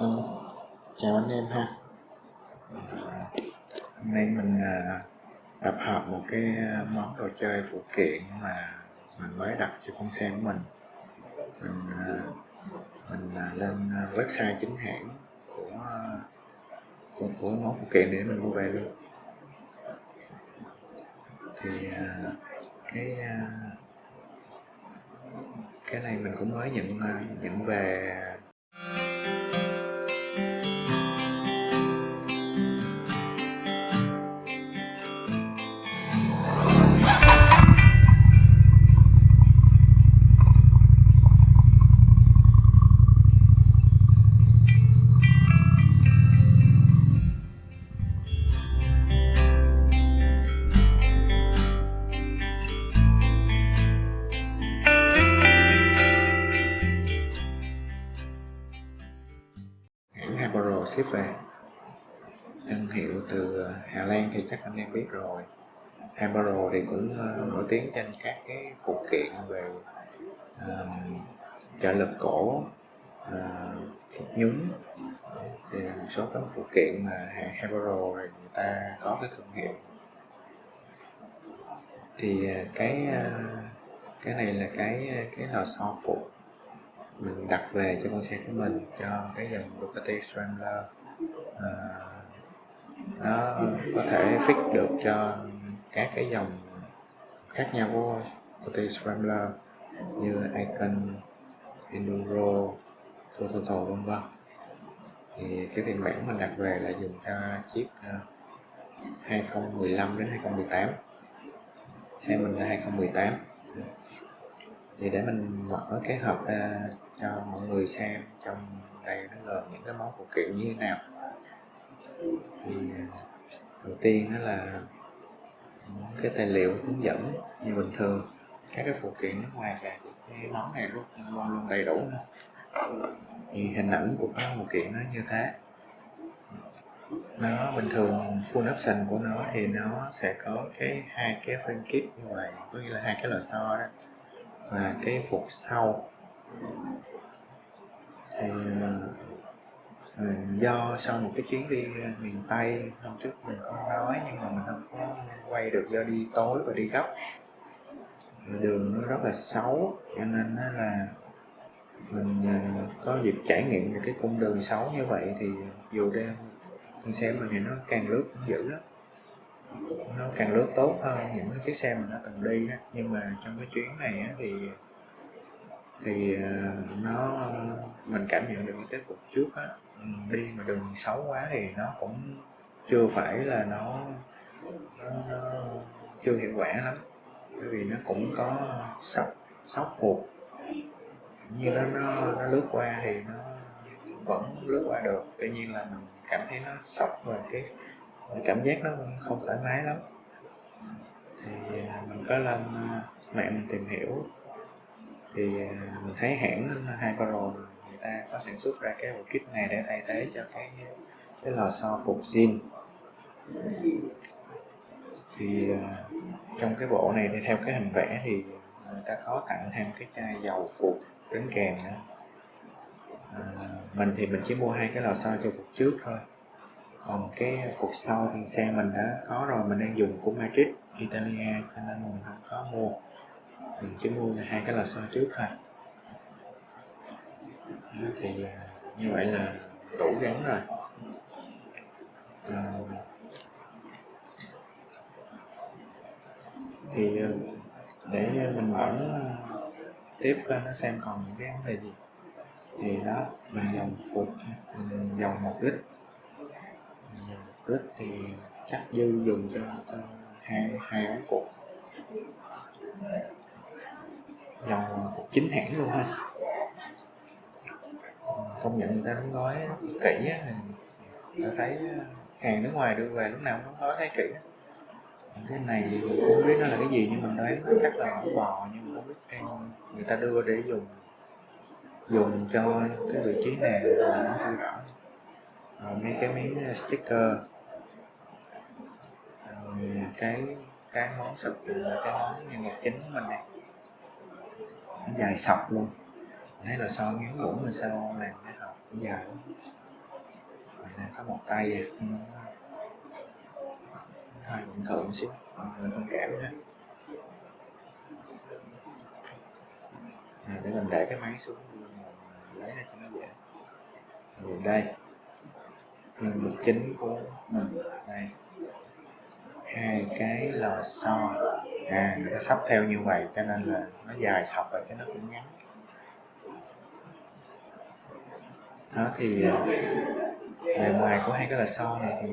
Ừ. Chào anh em ha Hôm nay mình à, tập hợp một cái à, món đồ chơi phụ kiện mà mình mới đặt cho con xe của mình Mình, à, mình lên website chính hãng của, của, của món phụ kiện để mình mua về luôn Thì cái cái này mình cũng mới nhận nhận về tiếp ship về. Thương hiệu từ ờ, Hà Lan thì chắc anh em biết rồi. Hambaro thì cũng ờ, nổi tiếng trên các cái phụ kiện về uh, trợ lực cổ uh, phục nhúng. Thì một số các phụ kiện mà hãng Hambaro người ta có cái thương hiệu. Thì cái cái này là cái cái lò xo phụ mình đặt về cho con xe của mình cho cái dòng Ducati Scrambler à, ờ, nó có thể fix được cho các cái dòng khác nhau của Ducati Scrambler như Icon, Enduro, Prototo vân vân. Thì cái phiên bản mình đặt về là dùng cho chiếc 2015 ờ, đến 2018 xe mình là 2018 thì để mình mở cái hộp ra cho mọi người xem trong đây nó gồm những cái món phụ kiện như thế nào. Thì ờ, đầu tiên đó là cái tài liệu hướng dẫn như bình thường. Các cái phụ kiện nước ngoài về, cái món này luôn luôn đầy đủ nữa. thì hình ảnh của các phụ kiện nó như thế. Nó bình thường, full option của nó thì nó sẽ có cái hai cái frame kit như vậy, có nghĩa là hai cái lò xo đó là cái phục sau. Thì ờ, do sau một cái chuyến đi miền Tây, hôm trước mình có nói nhưng mà mình không có quay được do đi tối và đi gấp. Đường nó rất là xấu, cho nên là mình ờ, có dịp trải nghiệm được cái cung đường xấu như vậy thì dù đeo con xe mình thì nó càng lướt cũng dữ lắm nó càng lướt tốt hơn những cái chiếc xe mà nó từng đi đó. nhưng mà trong cái chuyến này á, thì thì ờ, nó mình cảm nhận được cái phục trước á. Ừ, đi mà đường xấu quá thì nó cũng chưa phải là nó, nó, nó chưa hiệu quả lắm. Bởi vì nó cũng có sóc sóc phục. Như nó, nó nó lướt qua thì nó vẫn lướt qua được. Tuy nhiên là mình cảm thấy nó sốc về cái cảm giác nó không thoải mái lắm. Thì à, mình có lên à, mạng mình tìm hiểu. Thì à, mình thấy hãng Hypero người ta có sản xuất ra cái bộ kit này để thay thế cho cái cái lò xo phục zin. Thì trong cái bộ này thì theo cái hình vẽ thì người ta có tặng thêm cái chai dầu phục đến kèm nữa. À, mình thì mình chỉ mua hai cái lò xo cho phục trước thôi còn cái phục sau thì xe mình đã có rồi mình đang dùng của Madrid Italia cho nên mình không có mua. Mình chỉ mua là hai cái lò xo trước thôi. Thì như vậy là đủ gắn rồi. À, thì ờ, để mình mở ờ, tiếp lên nó xem còn những cái vấn đề gì. Thì đó mình dòng phục mình dòng một lít lít thì chắc dư dùng cho, cho hai hai ống phục dòng phục chính hãng luôn ha. Công nhận người ta đóng gói kỹ á thì ta thấy ờ, hàng nước ngoài đưa về lúc nào cũng nói gói thấy kỹ. Cái này thì mình cũng không biết nó là cái gì nhưng mình đoán chắc là bò nhưng mà không biết em người ta đưa để dùng dùng cho cái vị trí này là nó không rõ. Rồi mấy cái miếng ờ, sticker cái cái món sập là cái món nhân vật chính của mình này. Nó dài sọc luôn. Thấy là sau miếng muỗng mình sao làm cái hộp dài lắm làm có một tay ừ. hơi cũng thượng xíu mình thông cảm ha à, để mình để cái máy xuống lấy ra cho nó dễ. Rồi đây nhân vật chính của mình. Đây hai cái lò xo. À người ta sắp theo như vậy, cho nên là nó dài sọc rồi, cái nó cũng ngắn. Đó thì à, bề ngoài của hai cái lò xo này thì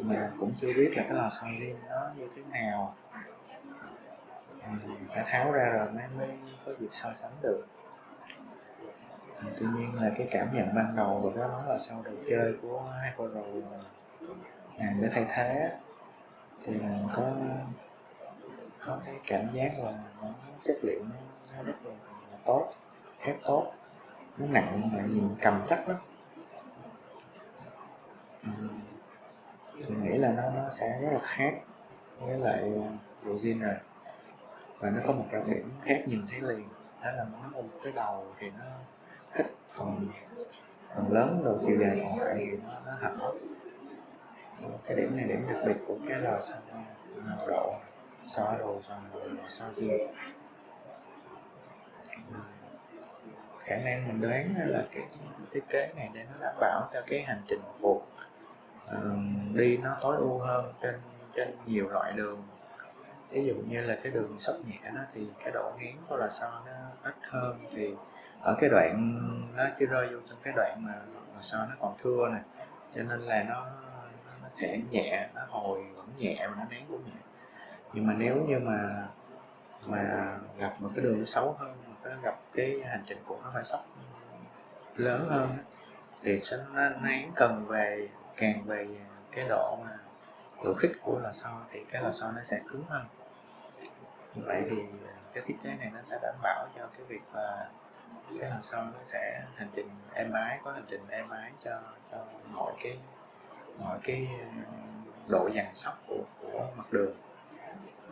mà cũng chưa biết là cái lò xo riêng nó như thế nào. Ừ, Phải tháo ra rồi mới mới có dịp so sánh được. Ừ, tuy nhiên là cái cảm nhận ban đầu của đó nó là sau đồ chơi của hai cô rồi à, để thay thế thì mình có có cái cảm giác là nó chất liệu nó, nó rất là, là tốt thép tốt nó nặng mà nhìn cầm chắc lắm. Ừ, mình nghĩ là nó nó sẽ rất là khác với lại à, bộ zin rồi. Và nó có một đặc điểm khác nhìn thấy liền đó là nó một cái đầu thì nó khích phần phần lớn đầu chiều dài còn lại thì nó, nó hở. Ờ, cái điểm này điểm đặc biệt của cái lò xo à, độ xo đồ xo lò xo riêng khả năng mình đoán là cái thiết kế này để nó đảm bảo cho cái hành trình phục uh, ờ, đi nó tối ưu hơn trên trên nhiều loại đường. Ví dụ như là cái đường sóc nhẹ đó thì cái độ nghiến của là sao nó ít hơn thì ở cái đoạn nó chỉ rơi vô trong cái đoạn mà là sao nó còn thưa này cho nên là nó nó sẽ nhẹ, nó hồi vẫn nhẹ và nó nén cũng nhẹ nhưng mà nếu như mà mà gặp một cái đường xấu hơn mà cái gặp cái hành trình của nó phải sốc lớn hơn thì sẽ nó nén cần về, càng về cái độ mà độ khích của lò xo thì cái lò xo nó sẽ cứng hơn. Như vậy thì cái thiết kế này nó sẽ đảm bảo cho cái việc là cái lò xo nó sẽ hành trình êm ái, có hành trình êm ái cho cho mọi cái mọi cái ờ, độ dằn sóc của của mặt đường.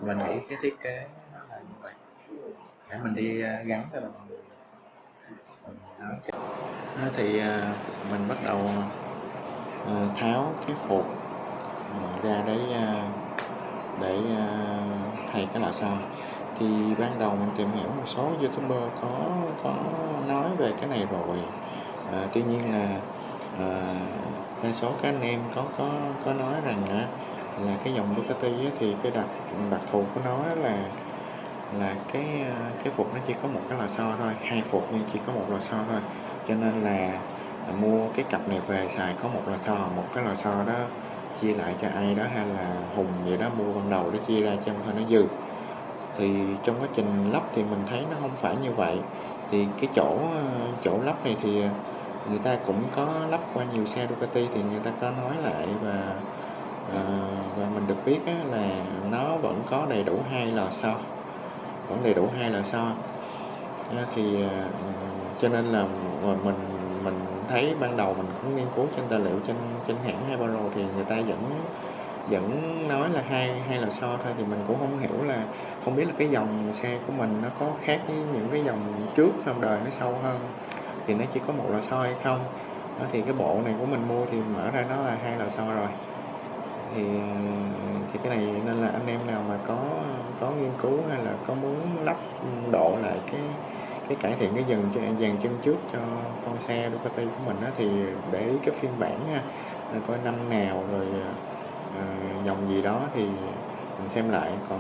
Mình nghĩ cái thiết kế nó là như vậy. Để mình đi ờ, gắn cho mọi người thì mình bắt đầu tháo cái phục ra đấy để thay cái lò xo. Thì ban đầu mình tìm hiểu một số youtuber có có nói về cái này rồi. À, tuy nhiên là à, đa số các anh em có có có nói rằng á, là cái dòng Ducati á, thì cái đặc đặc thù của nó là là cái cái phục nó chỉ có một cái lò xo thôi hai phục nhưng chỉ có một lò xo thôi. Cho nên là mua cái cặp này về xài có một lò xo một cái lò xo đó chia lại cho ai đó hay là hùng gì đó mua ban đầu để chia ra cho thôi nó dư. Thì trong quá trình lắp thì mình thấy nó không phải như vậy. Thì cái chỗ chỗ lắp này thì người ta cũng có lắp qua nhiều xe Ducati thì người ta có nói lại và à, và mình được biết là nó vẫn có đầy đủ hai lò xo vẫn đầy đủ hai lò xo. Thì à, cho nên là mình mình thấy ban đầu mình cũng nghiên cứu trên tài liệu trên trên hãng Hyperlo thì người ta vẫn vẫn nói là hai hai lò xo thôi thì mình cũng không hiểu là không biết là cái dòng xe của mình nó có khác với những cái dòng trước không đời nó sâu hơn thì nó chỉ có một lò xo hay không. Đó, thì cái bộ này của mình mua thì mở ra nó là hai lò xo rồi. Thì thì cái này nên là anh em nào mà có có nghiên cứu hay là có muốn lắp độ lại cái cái cải thiện cái dần dàn chân trước cho con xe Ducati của mình á, thì để ý cái phiên bản ha coi năm nào rồi uh, dòng gì đó thì mình xem lại. Còn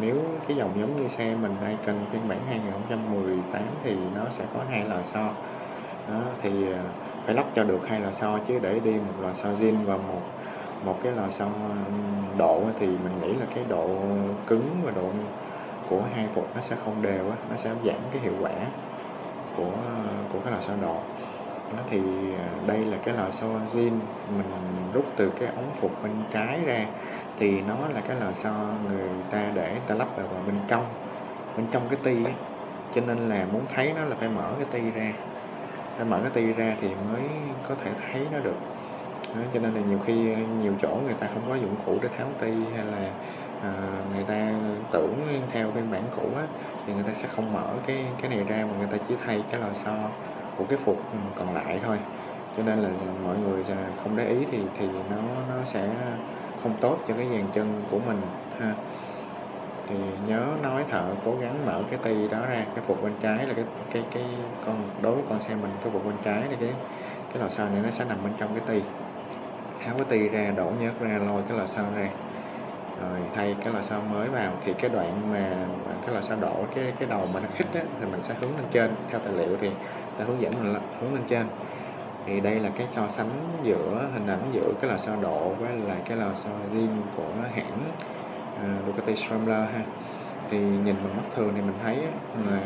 nếu cái dòng giống như xe mình đây cần phiên bản 2018 thì nó sẽ có hai lò xo đó, thì à, phải lắp cho được hai lò xo chứ để đi một lò xo zin và một một cái lò xo độ thì mình nghĩ là cái độ cứng và độ của hai phục nó sẽ không đều á nó sẽ giảm cái hiệu quả của của cái lò xo độ đó thì à, đây là cái lò xo zin mình rút từ cái ống phục bên trái ra thì nó là cái lò xo người ta để ta lắp vào, vào bên trong bên trong cái ti ấy. cho nên là muốn thấy nó là phải mở cái ti ra phải mở cái ti ra thì mới có thể thấy nó được. Đó, cho nên là nhiều khi ờ, nhiều chỗ người ta không có dụng cụ để tháo ti hay là à, người ta tưởng theo phiên bản cũ á, thì người ta sẽ không mở cái cái này ra mà người ta chỉ thay cái lò xo của cái phục ừ, còn lại thôi. Cho nên là mọi người không để ý thì thì nó nó sẽ không tốt cho cái dàn chân của mình ha thì nhớ nói thợ cố gắng mở cái ti đó ra cái phục bên trái là cái cái cái con đối với con xe mình cái phục bên trái là cái cái lò xo này nó sẽ nằm bên trong cái ti. Tháo cái ti ra đổ nhớt ra lôi cái lò xo ra. Rồi thay cái lò xo mới vào thì cái đoạn mà cái lò xo đổ cái cái đầu mà nó khít á, thì mình sẽ hướng lên trên. Theo tài liệu thì ta hướng dẫn mình hướng lên trên. Thì đây là cái so sánh giữa hình ảnh giữa cái lò xo độ với lại cái lò xo zin của hãng. À, Ducati Scrambler ha. Thì nhìn bằng mắt thường thì mình thấy là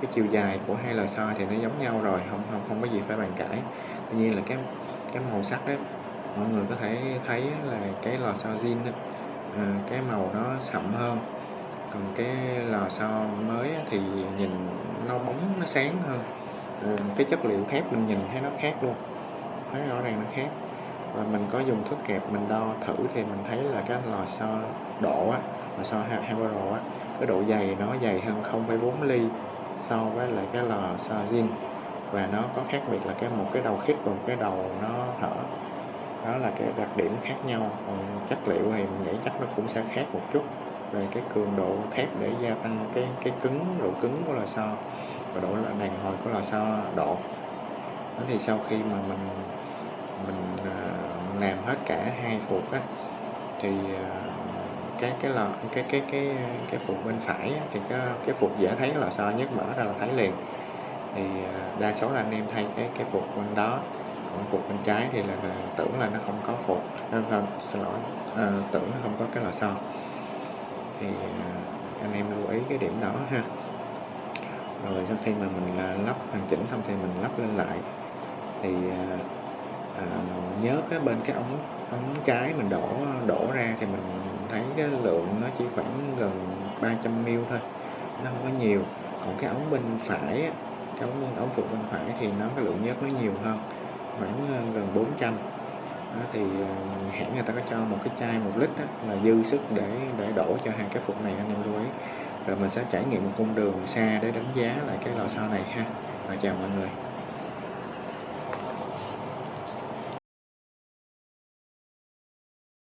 cái chiều dài của hai lò xo thì nó giống nhau rồi không không không có gì phải bàn cãi. Tuy nhiên là cái cái màu sắc đấy mọi người có thể thấy là cái lò xo zin đó, à, cái màu nó sậm hơn. Còn cái lò xo mới thì nhìn nó bóng nó sáng hơn. Cái chất liệu thép mình nhìn thấy nó khác luôn. Thấy rõ ràng nó khác và mình có dùng thước kẹp mình đo thử thì mình thấy là cái lò xo độ á lò xo Hamburg á cái độ dày nó dày hơn 0,4 ly so với lại cái lò xo zin. Và nó có khác biệt là cái một cái đầu khít và một cái đầu nó hở đó là cái đặc điểm khác nhau còn chất liệu thì mình nghĩ chắc nó cũng sẽ khác một chút về cái cường độ thép để gia tăng cái cái cứng độ cứng của lò xo và độ đàn hồi của lò xo độ đó thì sau khi mà mình mình à, làm hết cả hai phục á thì à, cái cái lò cái cái cái cái phục bên phải á, thì cái cái phục dễ thấy lò xo nhất mở ra là thấy liền. Thì à, đa số là anh em thay cái cái phục bên đó còn phục bên trái thì là, là tưởng là nó không có phục nên là xin lỗi à, tưởng nó không có cái lò xo. Thì anh em lưu ý cái điểm đó ha. Rồi sau khi mà mình lắp hoàn chỉnh xong thì mình lắp lên lại. Thì à, nhớ cái bên cái ống ống trái mình đổ đổ ra thì mình thấy cái lượng nó chỉ khoảng gần 300 ml thôi nó không có nhiều. Còn cái ống bên phải cái ống ống phụ bên phải thì nó cái lượng nhớt nó nhiều hơn khoảng ờ, gần 400 đó, thì ờ, hãng người ta có cho một cái chai một lít đó, là dư sức để để đổ cho hàng cái phục này anh em lưu ý. Rồi mình sẽ trải nghiệm một cung đường xa để đánh giá lại cái lò xo này ha. Rồi chào mọi người.